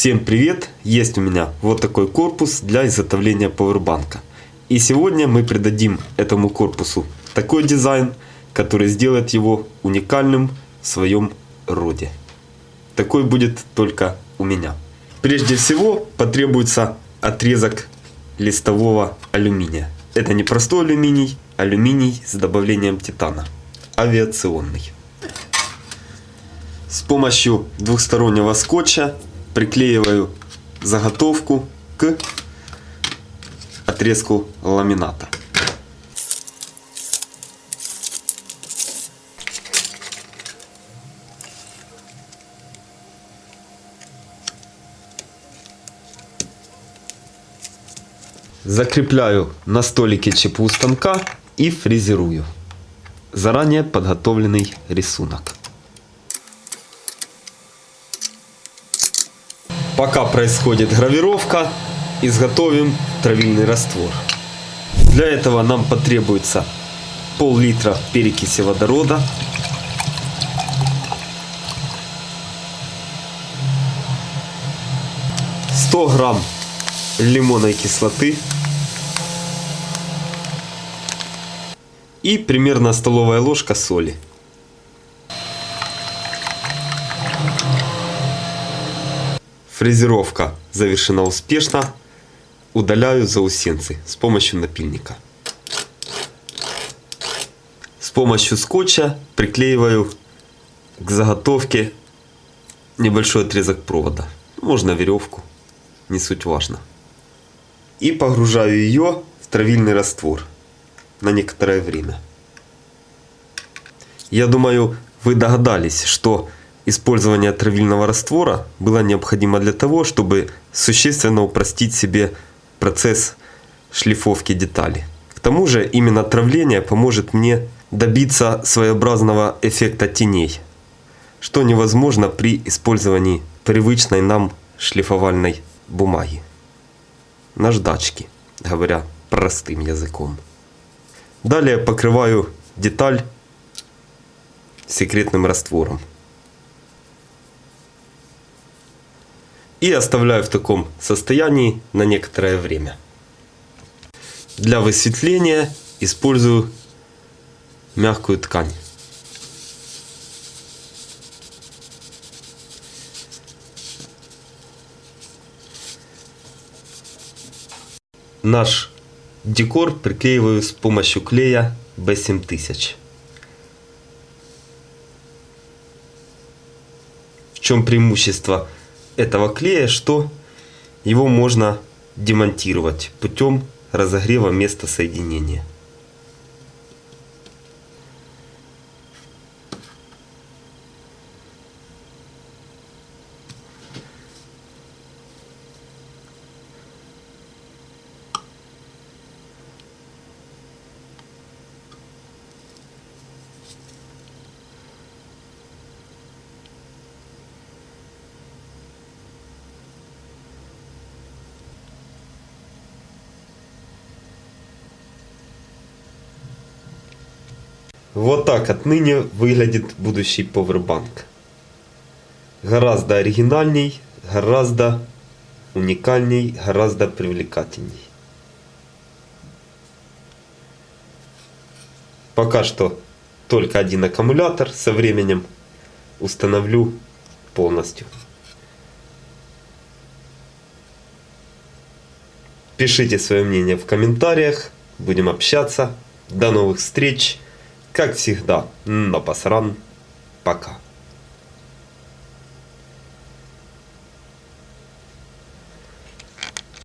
Всем привет! Есть у меня вот такой корпус для изготовления пауэрбанка. И сегодня мы придадим этому корпусу такой дизайн, который сделает его уникальным в своем роде. Такой будет только у меня. Прежде всего потребуется отрезок листового алюминия. Это не простой алюминий, алюминий с добавлением титана. Авиационный. С помощью двухстороннего скотча приклеиваю заготовку к отрезку ламината. Закрепляю на столике ЧПУ станка и фрезерую. Заранее подготовленный рисунок. Пока происходит гравировка, изготовим травильный раствор. Для этого нам потребуется пол-литра перекиси водорода, сто грамм лимонной кислоты и примерно столовая ложка соли. Фрезеровка завершена успешно. Удаляю заусенцы с помощью напильника. С помощью скотча приклеиваю к заготовке небольшой отрезок провода. Можно веревку, не суть важно. И погружаю ее в травильный раствор на некоторое время. Я думаю, вы догадались, что использование травильного раствора было необходимо для того, чтобы существенно упростить себе процесс шлифовки деталей. К тому же именно травление поможет мне добиться своеобразного эффекта теней, что невозможно при использовании привычной нам шлифовальной бумаги. Наждачки, говоря простым языком. Далее покрываю деталь секретным раствором. И оставляю в таком состоянии на некоторое время. Для высветления использую мягкую ткань. Наш декор приклеиваю с помощью клея B7000. В чем преимущество этого клея, что его можно демонтировать путем разогрева места соединения. Вот так отныне выглядит будущий повербанк. Гораздо оригинальней, гораздо уникальней, гораздо привлекательней. Пока что только один аккумулятор, со временем установлю полностью. Пишите свое мнение в комментариях, будем общаться. До новых встреч! Как всегда, на посран. Пока.